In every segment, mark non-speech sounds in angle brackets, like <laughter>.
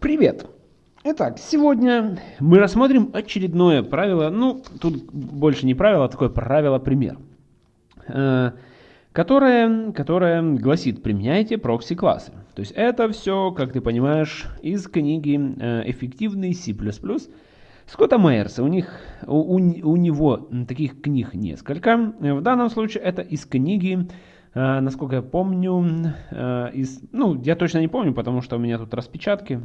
Привет! Итак, сегодня мы рассмотрим очередное правило, ну, тут больше не правило, а такое правило-пример, э, которое, которое гласит, применяйте прокси-классы. То есть это все, как ты понимаешь, из книги э, «Эффективный C++» Скотта Мейерса. У, них, у, у него таких книг несколько. В данном случае это из книги насколько я помню, из, ну, я точно не помню, потому что у меня тут распечатки,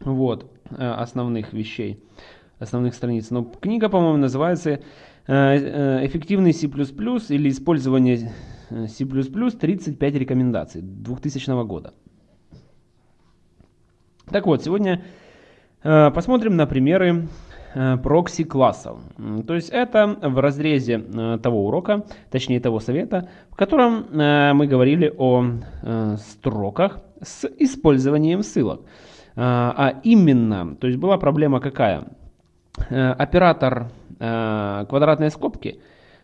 вот, э, основных вещей, основных страниц. Но книга, по-моему, называется э, э, «Эффективный C++ или использование C++ 35 рекомендаций» 2000 года. Так вот, сегодня посмотрим на примеры прокси классов. То есть это в разрезе того урока, точнее того совета, в котором мы говорили о строках с использованием ссылок. А, а именно, то есть была проблема какая? Э, оператор э, квадратной скобки,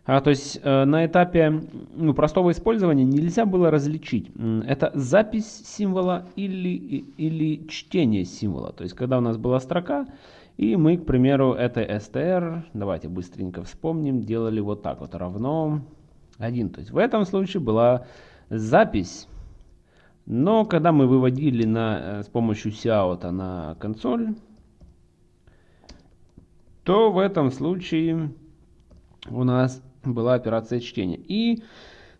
а, то есть э, на этапе ну, простого использования нельзя было различить, это запись символа или, или чтение символа. То есть когда у нас была строка, и мы, к примеру, это str, давайте быстренько вспомним, делали вот так вот, равно 1. То есть в этом случае была запись но когда мы выводили на, э, с помощью Сяота на консоль, то в этом случае у нас была операция чтения. И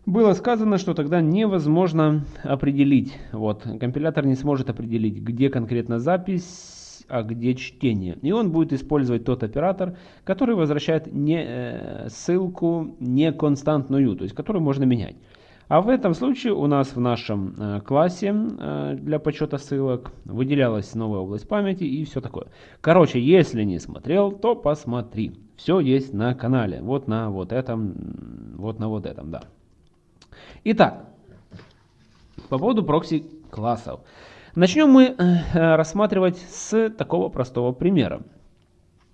было сказано, что тогда невозможно определить, вот, компилятор не сможет определить, где конкретно запись, а где чтение. И он будет использовать тот оператор, который возвращает не, э, ссылку не константную, то есть которую можно менять. А в этом случае у нас в нашем э, классе э, для подсчета ссылок выделялась новая область памяти и все такое. Короче, если не смотрел, то посмотри. Все есть на канале. Вот на вот этом, вот на вот этом, да. Итак, по поводу прокси классов. Начнем мы э, рассматривать с такого простого примера.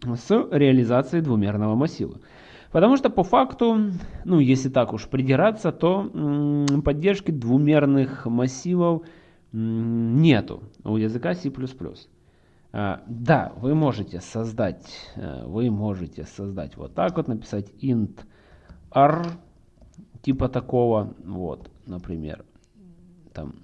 С реализации двумерного массива. Потому что по факту, ну если так уж придираться, то поддержки двумерных массивов нету у языка C++. А, да, вы можете создать, э, вы можете создать вот так вот, написать int r, типа такого, вот, например, там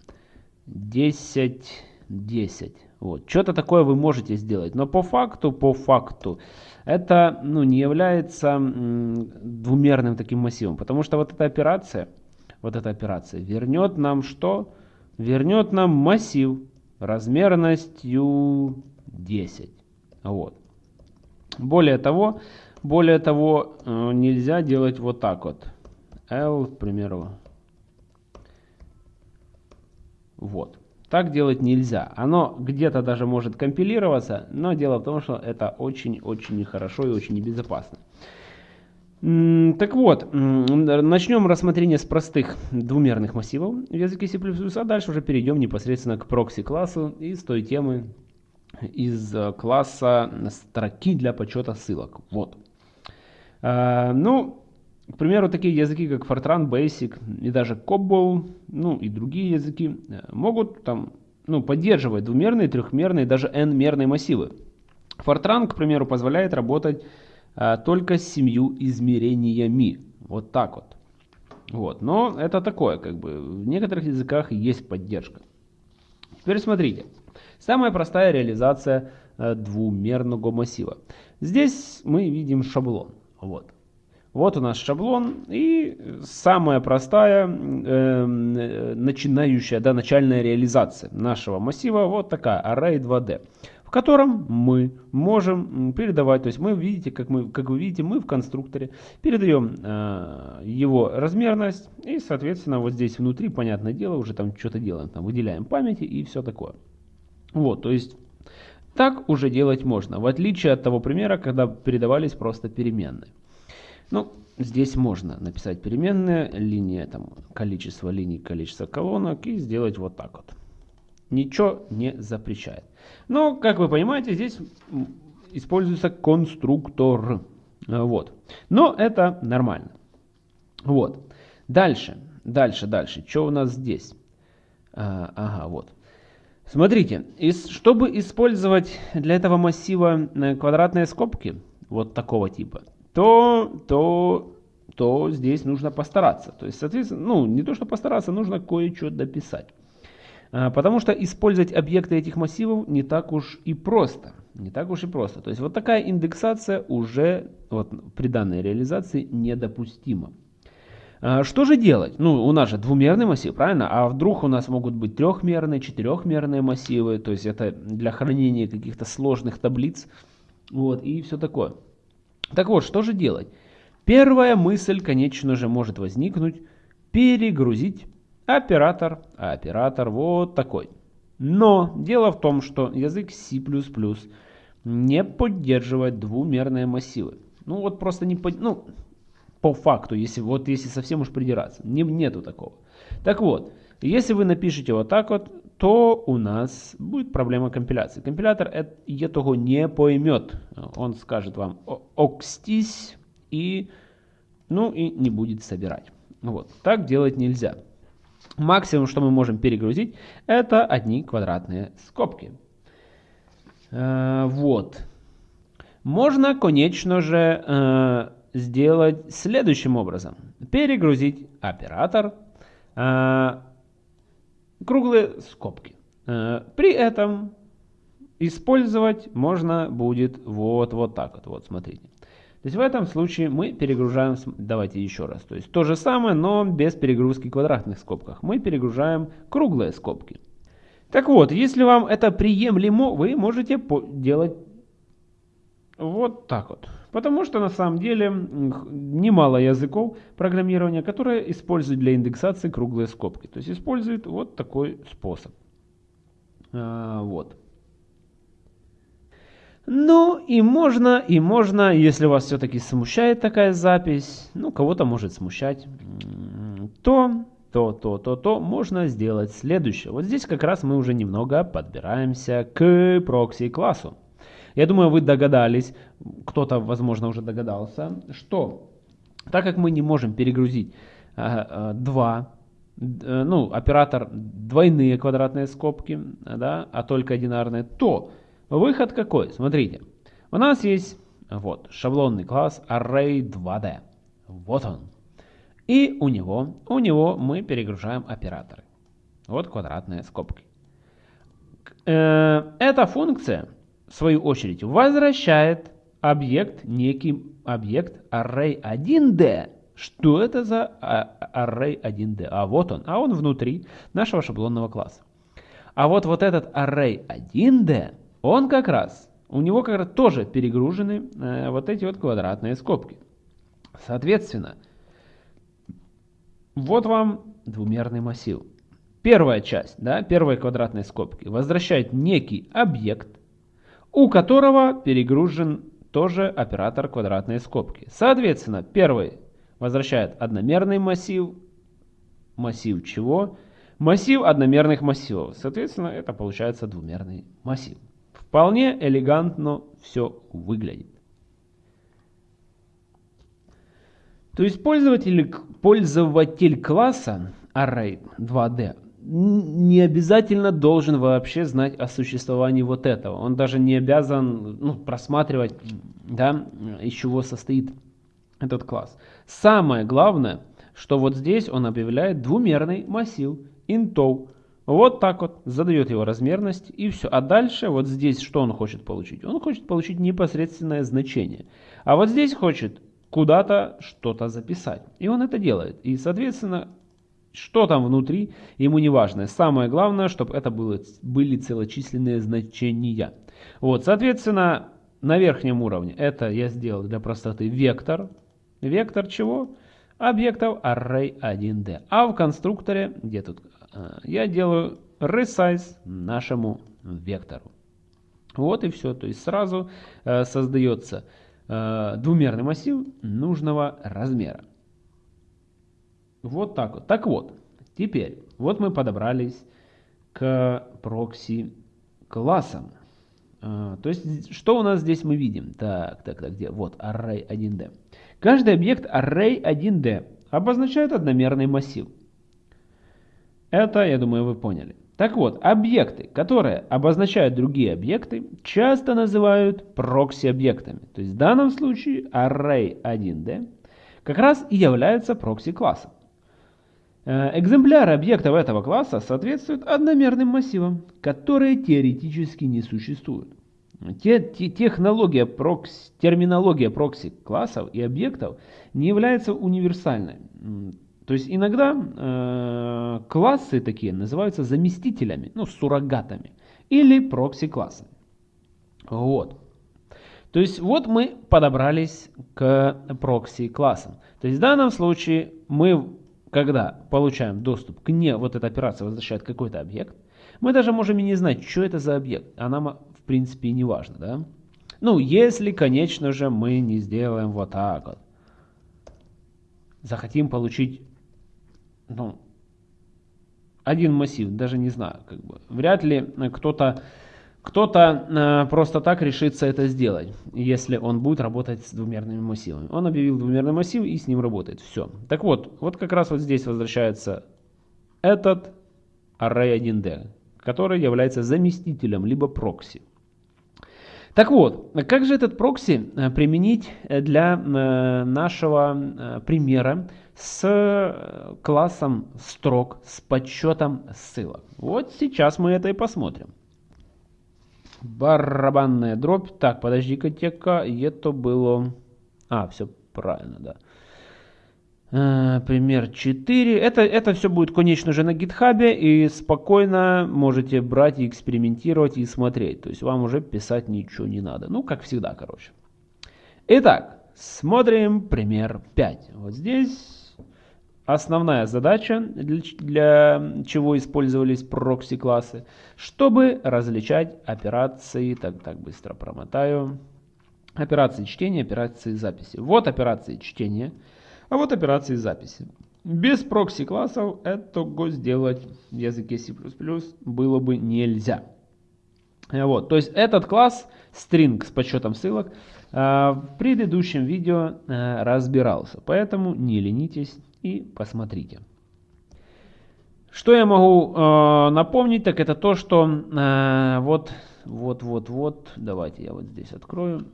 10, 10. Вот. Что-то такое вы можете сделать. Но по факту, по факту, это ну, не является двумерным таким массивом. Потому что вот эта операция, вот эта операция вернет нам что? Вернет нам массив размерностью 10. Вот. Более того, более того, э, нельзя делать вот так вот. L, к примеру. Вот. Так делать нельзя. Оно где-то даже может компилироваться, но дело в том, что это очень-очень нехорошо и очень небезопасно. Так вот, начнем рассмотрение с простых двумерных массивов в языке C++, а дальше уже перейдем непосредственно к прокси-классу и с той темы из э, класса строки для подсчета ссылок. Вот. А, ну, к примеру, такие языки, как Fortran Basic и даже COBOL, ну и другие языки, э, могут там, ну, поддерживать двумерные, трехмерные, даже n-мерные массивы. Fortran, к примеру, позволяет работать а, только с семью измерениями. Вот так вот. Вот. Но это такое, как бы, в некоторых языках есть поддержка. Теперь смотрите. Самая простая реализация а, двумерного массива. Здесь мы видим шаблон. Вот. Вот у нас шаблон и самая простая э, начинающая, да, начальная реализация нашего массива, вот такая array 2D, в котором мы можем передавать, то есть мы видите, как, мы, как вы видите, мы в конструкторе передаем э, его размерность и, соответственно, вот здесь внутри, понятное дело, уже там что-то делаем, там выделяем памяти и все такое. Вот, то есть так уже делать можно, в отличие от того примера, когда передавались просто переменные. Ну, здесь можно написать переменная, линия, там, количество линий, количество колонок и сделать вот так вот. Ничего не запрещает. Но, как вы понимаете, здесь используется конструктор. Вот. Но это нормально. Вот. Дальше, дальше, дальше. Что у нас здесь? А, ага, вот. Смотрите, чтобы использовать для этого массива э, квадратные скобки, вот такого типа, то, то, то здесь нужно постараться. То есть, соответственно, ну, не то, что постараться, нужно кое-что дописать. А, потому что использовать объекты этих массивов не так уж и просто. Не так уж и просто. То есть вот такая индексация уже вот, при данной реализации недопустима. А, что же делать? Ну, у нас же двумерный массив, правильно? А вдруг у нас могут быть трехмерные, четырехмерные массивы, то есть это для хранения каких-то сложных таблиц, вот, и все такое. Так вот, что же делать? Первая мысль, конечно же, может возникнуть, перегрузить оператор, а оператор вот такой. Но дело в том, что язык C++ не поддерживает двумерные массивы. Ну вот просто не под... ну по факту, если вот если совсем уж придираться, не, нету такого. Так вот, если вы напишете вот так вот, то у нас будет проблема компиляции. Компилятор этого не поймет. Он скажет вам окстись и ну и не будет собирать. Вот. Так делать нельзя. Максимум, что мы можем перегрузить, это одни квадратные скобки. Э, вот. Можно, конечно же, э, сделать следующим образом. Перегрузить оператор э, круглые скобки. Э, при этом использовать можно будет вот, вот так вот. Вот, смотрите. То есть в этом случае мы перегружаем, давайте еще раз, то есть то же самое, но без перегрузки квадратных скобках. Мы перегружаем круглые скобки. Так вот, если вам это приемлемо, вы можете делать вот так вот. Потому что на самом деле немало языков программирования, которые используют для индексации круглые скобки. То есть используют вот такой способ. А, вот. Ну и можно, и можно, если вас все-таки смущает такая запись, ну кого-то может смущать, то, то, то, то, то можно сделать следующее. Вот здесь как раз мы уже немного подбираемся к прокси-классу. Я думаю, вы догадались, кто-то, возможно, уже догадался, что так как мы не можем перегрузить э, два, э, ну, оператор двойные квадратные скобки, да, а только одинарные, то выход какой? Смотрите, у нас есть вот шаблонный класс Array2D. Вот он. И у него, у него мы перегружаем операторы. Вот квадратные скобки. Э, эта функция в свою очередь, возвращает объект, некий объект array1d. Что это за array1d? А вот он, а он внутри нашего шаблонного класса. А вот вот этот array1d, он как раз, у него как раз тоже перегружены э, вот эти вот квадратные скобки. Соответственно, вот вам двумерный массив. Первая часть, да, первые квадратные скобки, возвращает некий объект, у которого перегружен тоже оператор квадратной скобки. Соответственно, первый возвращает одномерный массив. Массив чего? Массив одномерных массивов. Соответственно, это получается двумерный массив. Вполне элегантно все выглядит. То есть пользователь, пользователь класса Array 2D не обязательно должен вообще знать о существовании вот этого. Он даже не обязан ну, просматривать, да, из чего состоит этот класс. Самое главное, что вот здесь он объявляет двумерный массив интов. Вот так вот задает его размерность и все. А дальше вот здесь что он хочет получить? Он хочет получить непосредственное значение. А вот здесь хочет куда-то что-то записать. И он это делает. И соответственно что там внутри, ему не важно. Самое главное, чтобы это было, были целочисленные значения. Вот, соответственно, на верхнем уровне это я сделал для простоты вектор. Вектор чего? Объектов array1d. А в конструкторе, где тут, э, я делаю resize нашему вектору. Вот и все. То есть сразу э, создается э, двумерный массив нужного размера. Вот так вот. Так вот, теперь, вот мы подобрались к прокси классам. А, то есть, что у нас здесь мы видим? Так, так, так, где? Вот, array1d. Каждый объект array1d обозначает одномерный массив. Это, я думаю, вы поняли. Так вот, объекты, которые обозначают другие объекты, часто называют прокси-объектами. То есть в данном случае array 1D как раз и является прокси-классом. Э, экземпляры объектов этого класса соответствуют одномерным массивам, которые теоретически не существуют. Те, те, технология прокси, терминология прокси классов и объектов не является универсальной. То есть иногда э, классы такие называются заместителями, ну, суррогатами, или прокси-классами. Вот. То есть вот мы подобрались к прокси-классам. То есть в данном случае мы, когда получаем доступ к не, вот эта операция возвращает какой-то объект, мы даже можем и не знать, что это за объект, а нам в принципе и не важно, да? Ну, если, конечно же, мы не сделаем вот так вот. Захотим получить ну, один массив, даже не знаю, как бы. Вряд ли кто-то кто-то э, просто так решится это сделать, если он будет работать с двумерными массивами. Он объявил двумерный массив и с ним работает. Все. Так вот, вот как раз вот здесь возвращается этот array 1D, который является заместителем, либо прокси. Так вот, как же этот прокси э, применить для э, нашего примера с классом строк, с подсчетом ссылок? Вот сейчас мы это и посмотрим. Барабанная дробь. Так, подожди-ка, тека. Это было... А, все правильно, да. Э, пример 4. Это, это все будет, конечно же, на гитхабе. И спокойно можете брать и экспериментировать и смотреть. То есть вам уже писать ничего не надо. Ну, как всегда, короче. Итак, смотрим пример 5. Вот здесь Основная задача, для, для чего использовались прокси-классы, чтобы различать операции, так, так быстро промотаю, операции чтения, операции записи. Вот операции чтения, а вот операции записи. Без прокси-классов этого сделать в языке C++ было бы нельзя. Вот, то есть этот класс string с подсчетом ссылок э, в предыдущем видео э, разбирался, поэтому не ленитесь и посмотрите. Что я могу э, напомнить, так это то, что э, вот, вот, вот, вот, давайте я вот здесь открою,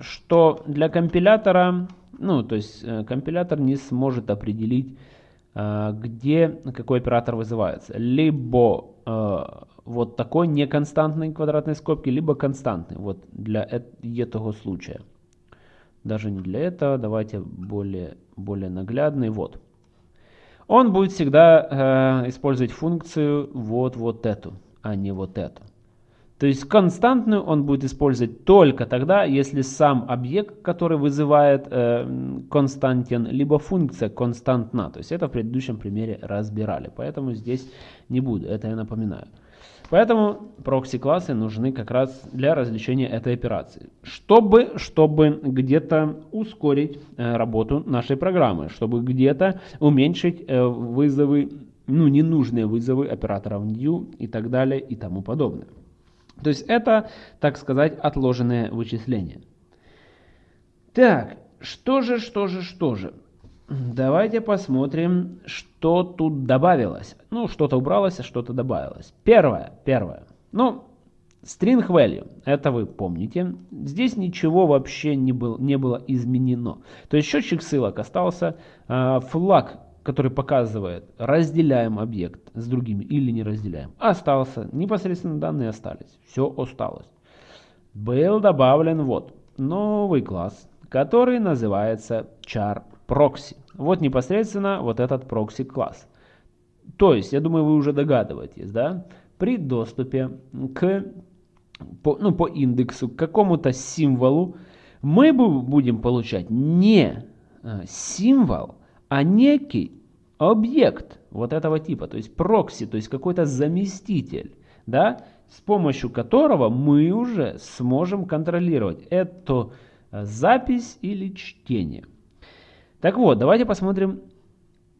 что для компилятора, ну, то есть э, компилятор не сможет определить, э, где какой оператор вызывается. Либо э, вот такой неконстантной квадратной скобки, либо константный, вот для этого случая. Даже не для этого, давайте более, более наглядный, вот он будет всегда э, использовать функцию вот вот эту, а не вот эту. То есть константную он будет использовать только тогда, если сам объект, который вызывает э, либо функция константна. То есть это в предыдущем примере разбирали. Поэтому здесь не буду, это я напоминаю. Поэтому прокси-классы нужны как раз для развлечения этой операции. Чтобы, чтобы где-то ускорить э, работу нашей программы, чтобы где-то уменьшить э, вызовы, ну ненужные вызовы операторов new и так далее и тому подобное. То есть это, так сказать, отложенные вычисления. Так, что же, что же, что же. Давайте посмотрим, что тут добавилось. Ну, что-то убралось, а что-то добавилось. Первое, первое. Ну, string value, это вы помните. Здесь ничего вообще не, был, не было изменено. То есть счетчик ссылок остался. Э, флаг, который показывает, разделяем объект с другими или не разделяем, остался. Непосредственно данные остались. Все осталось. Был добавлен вот новый класс, который называется char прокси. Вот непосредственно вот этот прокси класс. То есть, я думаю, вы уже догадываетесь, да, при доступе к, по, ну, по индексу к какому-то символу мы будем получать не э, символ, а некий объект вот этого типа, то есть прокси, то есть какой-то заместитель, да, с помощью которого мы уже сможем контролировать эту э, запись или чтение. Так вот, давайте посмотрим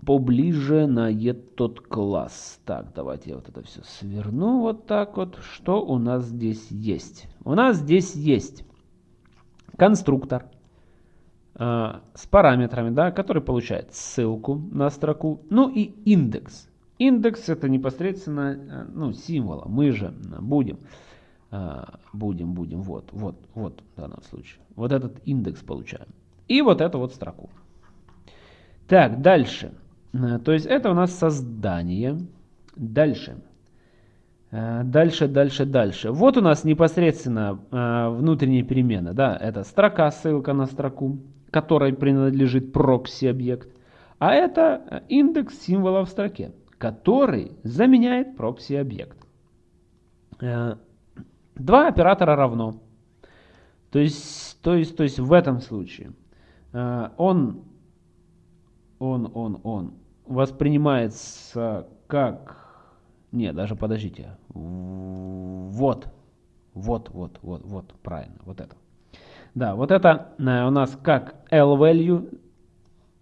поближе на этот класс. Так, давайте я вот это все сверну вот так вот. Что у нас здесь есть? У нас здесь есть конструктор э, с параметрами, да, который получает ссылку на строку, ну и индекс. Индекс это непосредственно э, ну, символа. Мы же будем, э, будем, будем, вот, вот, вот в данном случае. Вот этот индекс получаем. И вот эту вот строку. Так, дальше. Э, то есть это у нас создание. Дальше. Дальше, дальше, дальше. Вот у нас непосредственно внутренняя перемена. Да, это строка, ссылка на строку, которой принадлежит прокси-объект. А это индекс символа в строке который заменяет прокси-объект. Э, два оператора равно. То есть, то есть, то есть в этом случае э, он, он, он, он воспринимается как... Не, даже подождите. Вот. Вот, вот, вот, вот, правильно, вот это. Да, вот это э, у нас как L-value,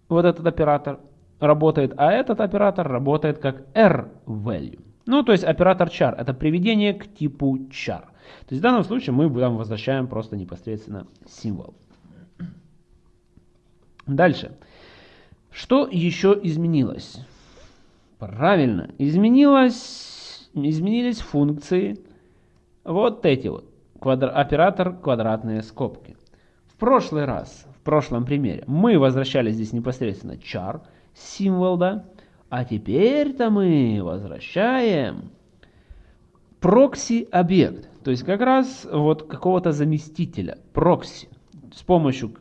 вот этот оператор, работает, а этот оператор работает как R-value. Ну, то есть оператор char – это приведение к типу char. То есть в данном случае мы там возвращаем просто непосредственно символ. Дальше. Что еще изменилось? Правильно, изменилось, изменились функции вот эти вот. Квадр, оператор квадратные скобки. В прошлый раз, в прошлом примере, мы возвращали здесь непосредственно char – символ, да? А теперь-то мы возвращаем прокси-объект. То есть как раз вот какого-то заместителя, прокси. С помощью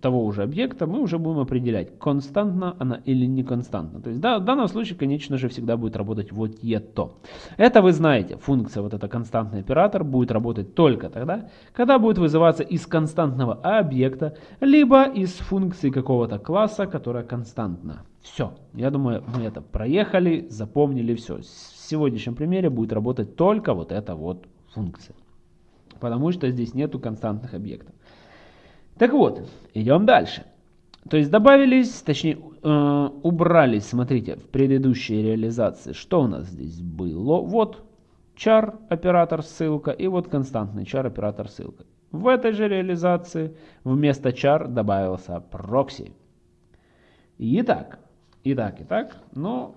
того уже объекта мы уже будем определять, константна она или не константна. То есть да, в данном случае, конечно же, всегда будет работать вот это. Это вы знаете, функция вот эта константный оператор будет работать только тогда, когда будет вызываться из константного объекта, либо из функции какого-то класса, которая константна. Все, я думаю, мы это проехали, запомнили все. В сегодняшнем примере будет работать только вот эта вот функция. Потому что здесь нету константных объектов. Так вот, идем дальше. То есть добавились, точнее э, убрались, смотрите, в предыдущей реализации. Что у нас здесь было? Вот char оператор ссылка и вот константный char оператор ссылка. В этой же реализации вместо char добавился прокси. Итак, итак, итак, ну,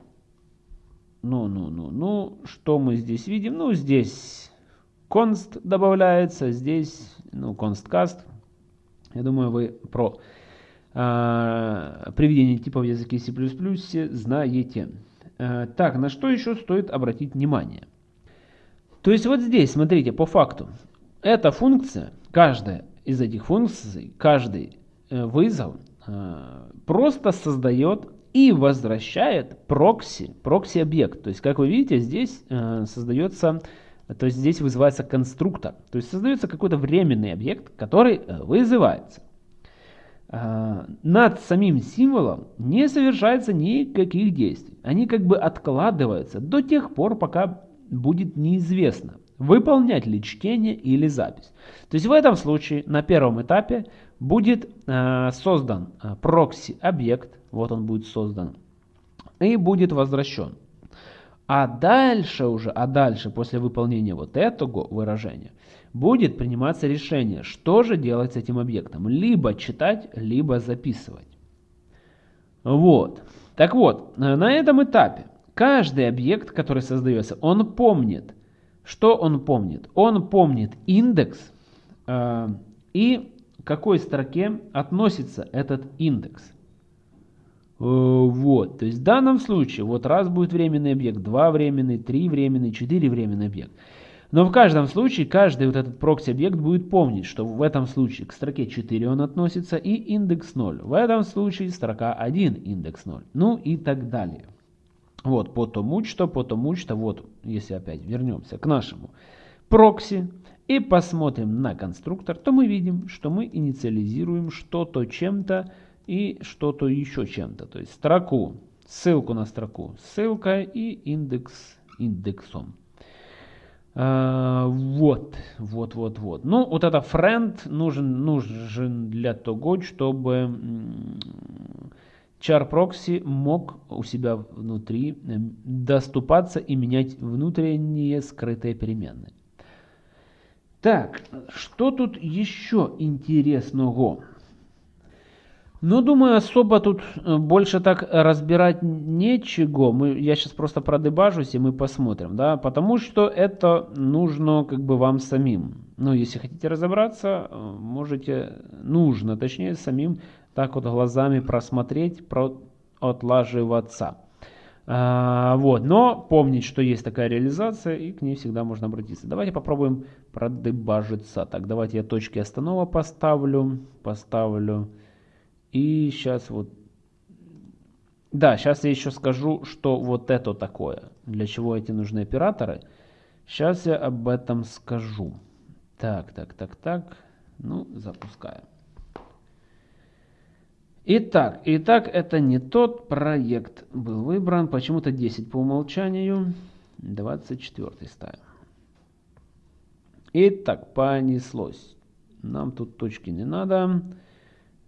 ну, ну, ну, ну, что мы здесь видим? Ну, здесь const добавляется, здесь, ну, constcast я думаю, вы про э, приведение типов в языке C++ знаете. Э, так, на что еще стоит обратить внимание? То есть вот здесь, смотрите, по факту, эта функция, каждая из этих функций, каждый э, вызов э, просто создает и возвращает прокси, прокси-объект. То есть, как вы видите, здесь э, создается то есть здесь вызывается конструктор. То есть создается какой-то временный объект, который э, вызывается. А, над самим символом не совершается никаких действий. Они как бы откладываются до тех пор, пока будет неизвестно, выполнять ли чтение или запись. То есть в этом случае на первом этапе будет э, создан э, прокси-объект, вот он будет создан, и будет возвращен. А дальше уже, а дальше, после выполнения вот этого выражения, будет приниматься решение, что же делать с этим объектом. Либо читать, либо записывать. Вот. Так вот, на этом этапе каждый объект, который создается, он помнит. Что он помнит? Он помнит индекс э, и к какой строке относится этот индекс. Э, вот, то есть в данном случае, вот раз будет временный объект, два временный, три временный, четыре временный объект. Но в каждом случае, каждый вот этот прокси-объект будет помнить, что в этом случае к строке 4 он относится и индекс 0. В этом случае строка 1 индекс 0. Ну и так далее. Вот, потому что, потому что, вот, если опять вернемся к нашему прокси и посмотрим на конструктор, то мы видим, что мы инициализируем что-то чем-то, и что-то еще чем-то. То есть строку, ссылку на строку, ссылка и индекс индексом. А, вот, вот, вот, вот. Ну, вот это friend нужен, нужен для того, чтобы char proxy мог у себя внутри доступаться и менять внутренние скрытые переменные. Так, что тут еще интересного? Ну, думаю, особо тут э, больше так разбирать нечего. Мы, я сейчас просто продебажусь, и мы посмотрим, да, потому что это нужно как бы вам самим. Ну, если хотите разобраться, э, можете, нужно, точнее, самим так вот глазами просмотреть, про, отлаживаться. А, вот, но помнить, что есть такая реализация, и к ней всегда можно обратиться. Давайте попробуем продебажиться. Так, давайте я точки останова поставлю, поставлю. И сейчас вот... Да, сейчас я еще скажу, что вот это такое. Для чего эти нужны операторы. Сейчас я об этом скажу. Так, так, так, так. Ну, запускаем. Итак, итак, это не тот проект был выбран. Почему-то 10 по умолчанию. 24 ставим. Итак, понеслось. Нам тут точки не надо.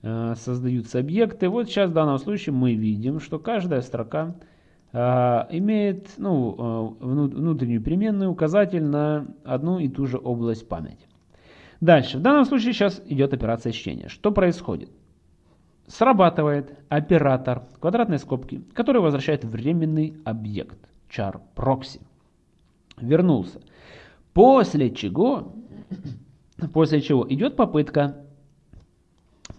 Э, создаются объекты. Вот сейчас в данном случае мы видим, что каждая строка э, имеет ну, э, внутреннюю переменную указатель на одну и ту же область памяти. Дальше. В данном случае сейчас идет операция чтения. Что происходит? Срабатывает оператор квадратной скобки, который возвращает временный объект char proxy. Вернулся. После чего, после чего идет попытка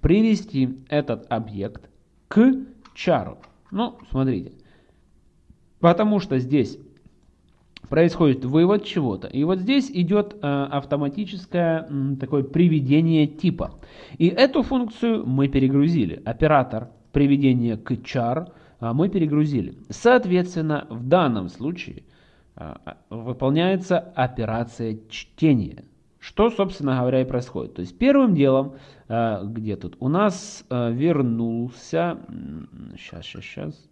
привести этот объект к чару. Ну, смотрите. Потому что здесь происходит вывод чего-то. И вот здесь идет э, автоматическое э, такое приведение типа. И эту функцию мы перегрузили. Оператор приведения к char э, мы перегрузили. Соответственно, в данном случае э, выполняется операция чтения. Что, собственно говоря, и происходит. То есть первым делом, э, где тут, у нас э, вернулся, сейчас, сейчас, сейчас,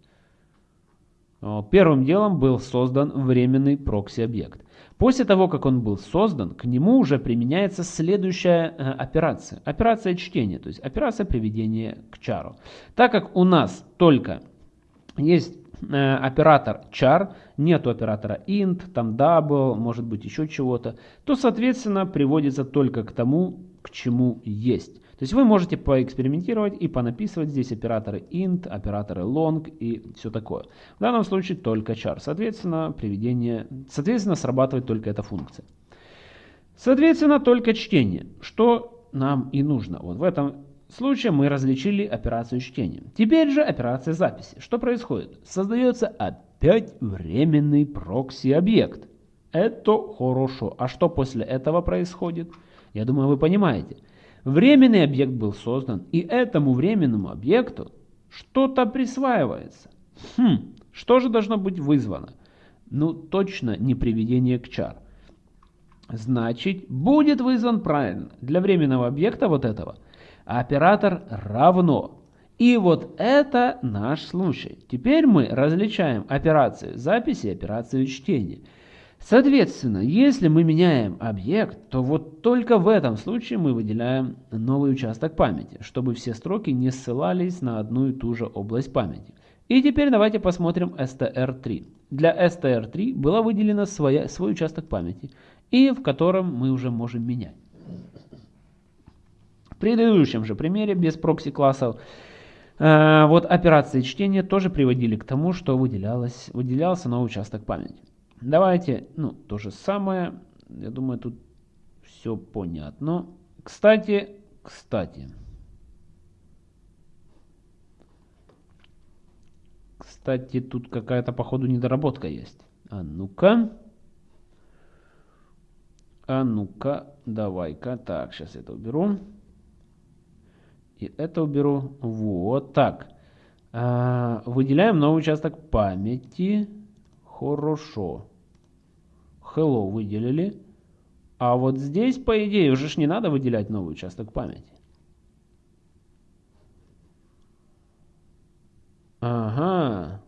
первым делом был создан временный прокси-объект. После того, как он был создан, к нему уже применяется следующая э, операция. Операция чтения, то есть операция приведения к чару. Так как у нас только есть Э, оператор char, нету оператора int, там double, может быть еще чего-то, то, соответственно, приводится только к тому, к чему есть. То есть вы можете поэкспериментировать и понаписывать здесь операторы int, операторы long и все такое. В данном случае только char. Соответственно, приведение, соответственно, срабатывает только эта функция. Соответственно, только чтение, что нам и нужно. Вот в этом случае мы различили операцию чтения. Теперь же операция записи. Что происходит? Создается опять временный прокси-объект. Это хорошо. А что после этого происходит? Я думаю, вы понимаете. Временный объект был создан, и этому временному объекту что-то присваивается. Хм, что же должно быть вызвано? Ну, точно не приведение к чар. Значит, будет вызван правильно. Для временного объекта вот этого – оператор равно. И вот это наш случай. Теперь мы различаем операцию записи и операцию чтения. Соответственно, если мы меняем объект, то вот только в этом случае мы выделяем новый участок памяти, чтобы все строки не ссылались на одну и ту же область памяти. И теперь давайте посмотрим str3. Для str3 была выделена своя, свой участок памяти, и в котором мы уже можем менять предыдущем же примере без прокси-классов э, вот операции чтения тоже приводили к тому, что выделялся новый участок памяти. Давайте, ну, то же самое. Я думаю, тут все понятно. Кстати, кстати. Кстати, тут какая-то, походу, недоработка есть. А ну-ка. А ну-ка, давай-ка. Так, сейчас это уберу. И это уберу. Вот так. А, выделяем новый участок памяти. Хорошо. Hello выделили. А вот здесь, по идее, уже ж не надо выделять новый участок памяти. Ага.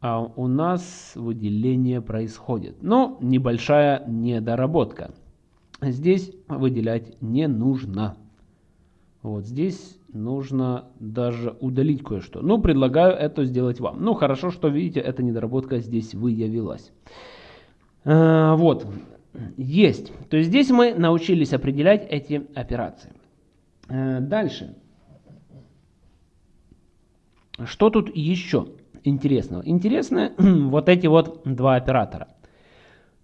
А у нас выделение происходит. Но небольшая недоработка здесь выделять не нужно. Вот здесь нужно даже удалить кое-что. Ну, предлагаю это сделать вам. Ну, хорошо, что видите, эта недоработка здесь выявилась. А, вот, есть. То есть здесь мы научились определять эти операции. Э, дальше. Что тут еще интересного? Интересно <clears throat> вот эти вот два оператора.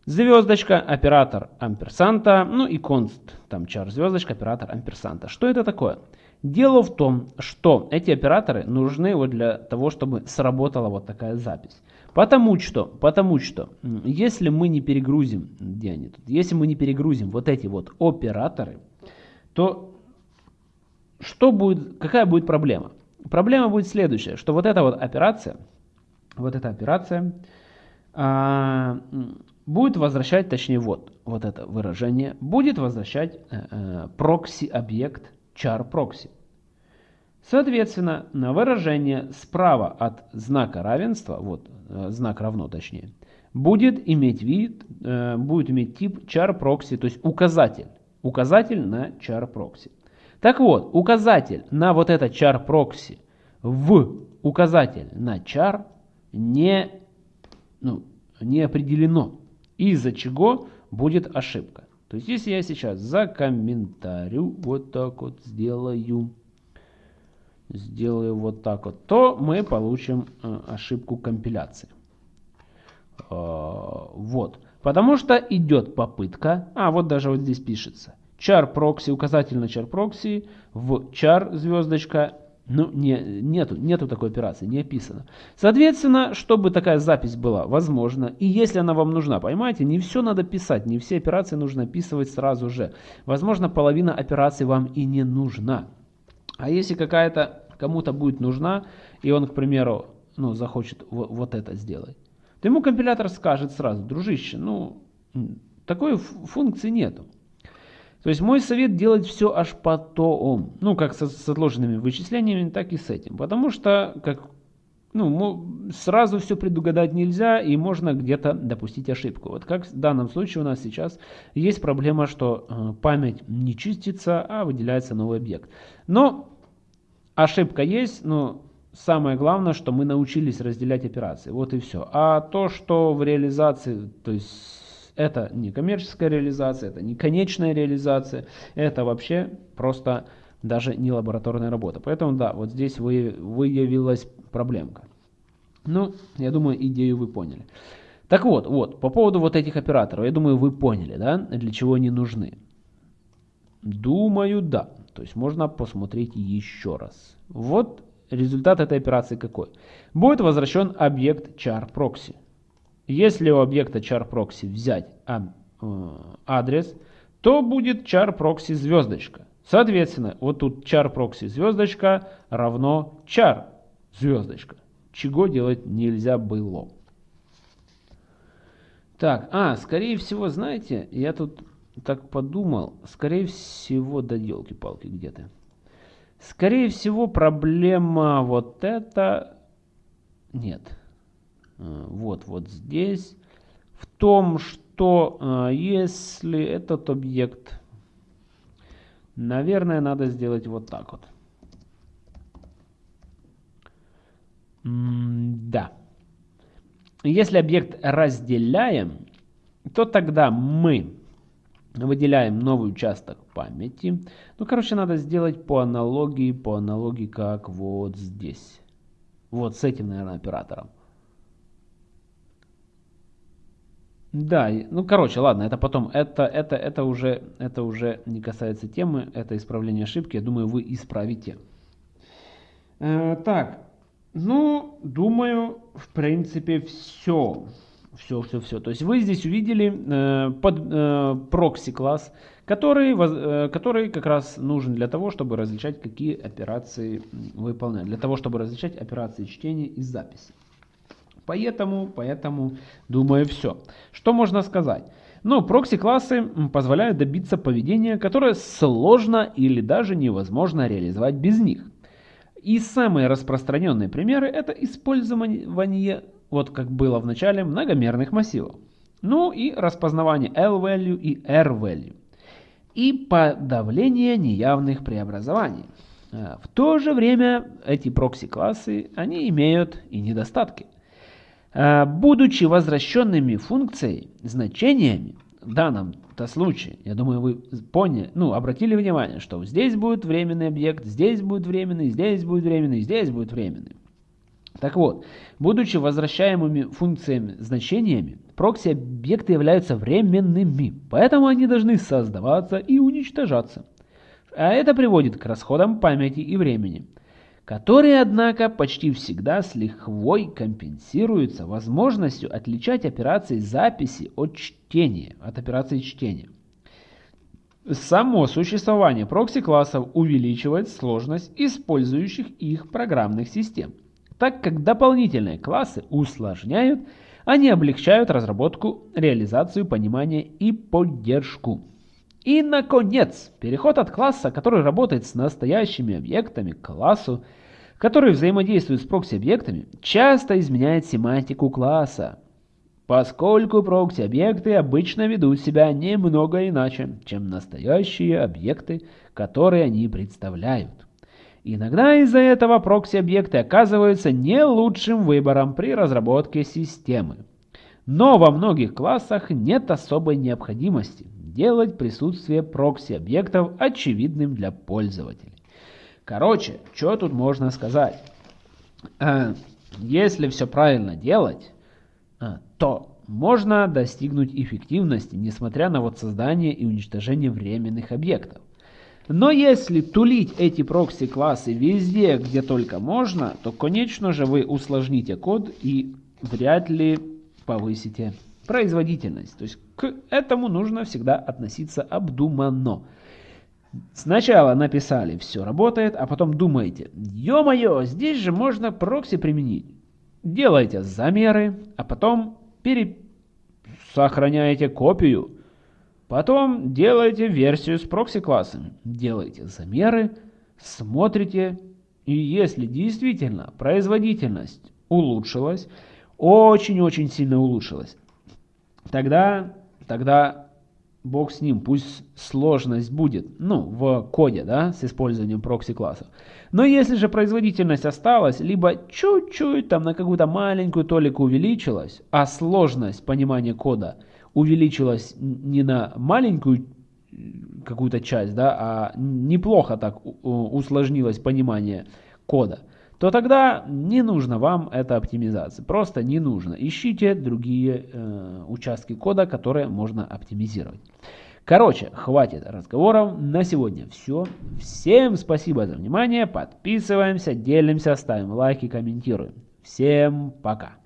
Звездочка, оператор амперсанта, ну и конст, там чар звездочка, оператор амперсанта. Что это такое? Дело в том, что эти операторы нужны вот для того, чтобы сработала вот такая запись. Потому что, потому что, если мы не перегрузим, где они тут, если мы не перегрузим вот эти вот операторы, то что будет, какая будет проблема? Проблема будет следующая, что вот эта вот операция, вот эта операция а, будет возвращать, точнее вот, вот это выражение, будет возвращать э, э, прокси-объект char proxy. Соответственно, на выражение справа от знака равенства, вот э, знак равно точнее, будет иметь вид, э, будет иметь тип char proxy, то есть указатель, указатель на char proxy. Так вот, указатель на вот это char proxy в указатель на char не, ну, не определено, из-за чего будет ошибка. То есть, если я сейчас за комментарию вот так вот сделаю, сделаю вот так вот, то мы получим э, ошибку компиляции. Э, вот. Потому что идет попытка, а вот даже вот здесь пишется, char proxy, указатель на char proxy, в char звездочка ну, не, нету, нету такой операции, не описано. Соответственно, чтобы такая запись была возможна, и если она вам нужна, понимаете, не все надо писать, не все операции нужно описывать сразу же. Возможно, половина операций вам и не нужна. А если какая-то кому-то будет нужна, и он, к примеру, ну, захочет вот, это сделать, то ему компилятор скажет сразу, дружище, ну, такой функции нету. То есть мой совет делать все аж потом. Ну, как с, с отложенными вычислениями, так и с этим. Потому что как, ну, сразу все предугадать нельзя, и можно где-то допустить ошибку. Вот как в данном случае у нас сейчас есть проблема, что э, память не чистится, а выделяется новый объект. Но ошибка есть, но самое главное, что мы научились разделять операции. Вот и все. А то, что в реализации, то есть это не коммерческая реализация, это не конечная реализация, это вообще просто даже не лабораторная работа. Поэтому да, вот здесь выявилась проблемка. Ну, я думаю, идею вы поняли. Так вот, вот, по поводу вот этих операторов, я думаю, вы поняли, да, для чего они нужны. Думаю, да. То есть можно посмотреть еще раз. Вот результат этой операции какой. Будет возвращен объект char proxy. Если у объекта char proxy взять э, адрес, то будет char proxy звездочка. Соответственно, вот тут char proxy звездочка равно char звездочка. Чего делать нельзя было. Так, а, скорее всего, знаете, я тут так подумал, скорее всего, да елки-палки где-то. Скорее всего, проблема вот это... Нет. Э, вот, вот здесь, в том, что э, если этот объект, наверное, надо сделать вот так вот. да. Если объект разделяем, то тогда мы выделяем новый участок памяти. Ну, короче, надо сделать по аналогии, по аналогии, как вот здесь. Вот с этим, наверное, оператором. Да, ну короче, ладно, это потом, это, это, это, уже, это уже не касается темы, это исправление ошибки, я думаю, вы исправите. Э, так, ну, думаю, в принципе, все. Все, все, все. То есть вы здесь увидели э, под э, прокси класс, который, э, который как раз нужен для того, чтобы различать, какие операции выполнять. Для того, чтобы различать операции чтения и записи. Поэтому, поэтому, думаю, все. Что можно сказать? Ну, прокси-классы позволяют добиться поведения, которое сложно или даже невозможно реализовать без них. И самые распространенные примеры это использование, вот как было в начале, многомерных массивов. Ну и распознавание L-value и R-value. И подавление неявных преобразований. А, в то же время эти прокси-классы, они имеют и недостатки. Э, будучи возвращенными функцией, значениями, в данном это случай. Я думаю, вы поняли, ну, обратили внимание, что здесь будет временный объект, здесь будет временный, здесь будет временный, здесь будет временный. Так вот, будучи возвращаемыми функциями значениями, прокси-объекты являются временными, поэтому они должны создаваться и уничтожаться. А это приводит к расходам памяти и времени, которые, однако, почти всегда с лихвой компенсируются возможностью отличать операции записи от чтения, от операции чтения. Само существование прокси-классов увеличивает сложность использующих их программных систем, так как дополнительные классы усложняют, они облегчают разработку, реализацию, понимание и поддержку. И, наконец, переход от класса, который работает с настоящими объектами, к классу, который взаимодействует с прокси-объектами, часто изменяет семантику класса, поскольку прокси-объекты обычно ведут себя немного иначе, чем настоящие объекты, которые они представляют. Иногда из-за этого прокси-объекты оказываются не лучшим выбором при разработке системы. Но во многих классах нет особой необходимости делать присутствие прокси-объектов очевидным для пользователей. Короче, что тут можно сказать? Э, если все правильно делать, э, то можно достигнуть эффективности, несмотря на вот создание и уничтожение временных объектов. Но если тулить эти прокси-классы везде, где только можно, то, конечно же, вы усложните код и вряд ли повысите производительность. То есть к этому нужно всегда относиться обдуманно. Сначала написали, все работает, а потом думаете, ё-моё, здесь же можно прокси применить. Делайте замеры, а потом пере... сохраняете копию. Потом делаете версию с прокси-классами. Делаете замеры, смотрите, и если действительно производительность улучшилась, очень-очень сильно улучшилась, тогда, тогда бог с ним, пусть сложность будет, ну, в коде, да, с использованием прокси-классов. Но если же производительность осталась, либо чуть-чуть там на какую-то маленькую толику увеличилась, а сложность понимания кода увеличилась не на маленькую какую-то часть, да, а неплохо так усложнилось понимание кода, то тогда не нужно вам эта оптимизация. Просто не нужно. Ищите другие э, участки кода, которые можно оптимизировать. Короче, хватит разговоров. На сегодня все. Всем спасибо за внимание. Подписываемся, делимся, ставим лайки, комментируем. Всем пока.